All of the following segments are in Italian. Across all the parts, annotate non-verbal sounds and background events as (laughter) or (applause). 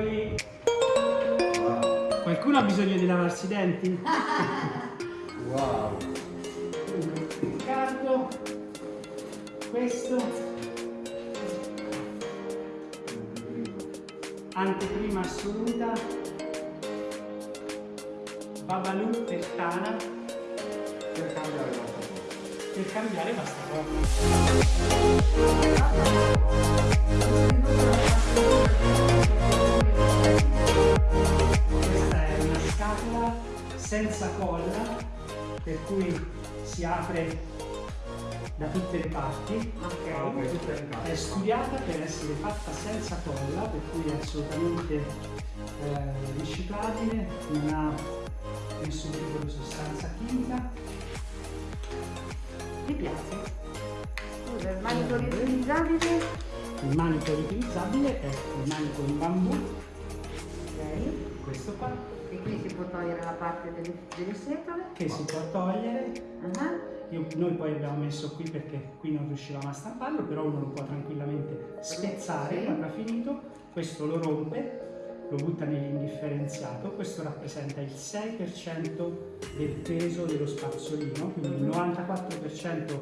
Eccoli. Qualcuno ha bisogno di lavarsi i denti? (laughs) Wow. Riccardo, questo, anteprima assoluta, Babalu per Tana, Per cambiare cosa. per cambiare basta senza colla, per cui si apre da tutte le parti. Ok, tutta in casa. È studiata per essere fatta senza colla, per cui è assolutamente eh, riciclabile, non ha nessun tipo di sostanza chimica. Mi piace. Scusa, il manico riutilizzabile? Il manico riutilizzabile è il manico in bambù, Ok. questo qua, E qui si può togliere la parte delle, delle setole. che si può togliere. Ah, Io- noi poi abbiamo messo qui perché qui non riuscivamo a stamparlo, però uno lo può tranquillamente spezzare Sì. quando ha finito. Questo lo rompe, lo butta nell'indifferenziato. Questo rappresenta il 6% del peso dello spazzolino, quindi il 94%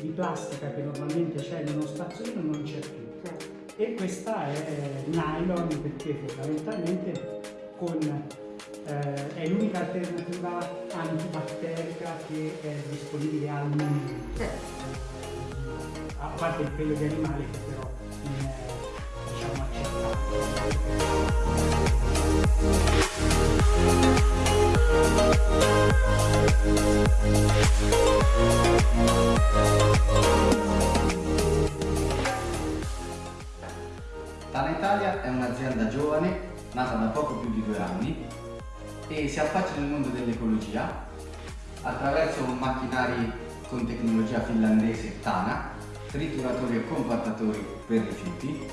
di plastica che normalmente c'è in uno spazzolino non c'è più. certo. E questa è nylon perché fondamentalmente con, eh, è l'unica alternativa antibatterica che è disponibile al momento. Certo. A parte il pelo di animale che però non è diciamo. Tana Italia è un'azienda giovane, nata da poco più di due anni e si affaccia nel mondo dell'ecologia attraverso macchinari con tecnologia finlandese Tana, trituratori e compattatori per rifiuti,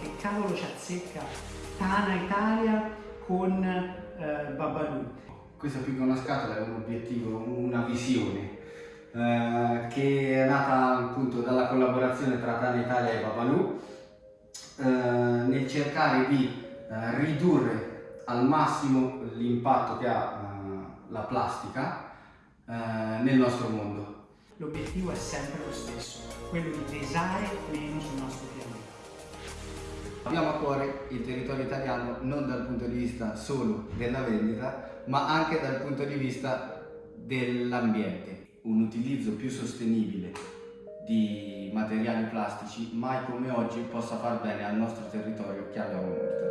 Che cavolo ci azzecca Tana Italia con eh, Babalu? Questa più che una scatola è un obiettivo, una visione eh, che è nata appunto dalla collaborazione tra Tana Italia e Babalu eh, nel cercare di eh, ridurre al massimo l'impatto che ha eh, la plastica eh, nel nostro mondo. L'obiettivo è sempre lo stesso, quello di pesare meno sul nostro pianeta. Abbiamo a cuore il territorio italiano non dal punto di vista solo della vendita, ma anche dal punto di vista dell'ambiente. Un utilizzo più sostenibile di materiali plastici mai come oggi possa far bene al nostro territorio che abbiamo molto.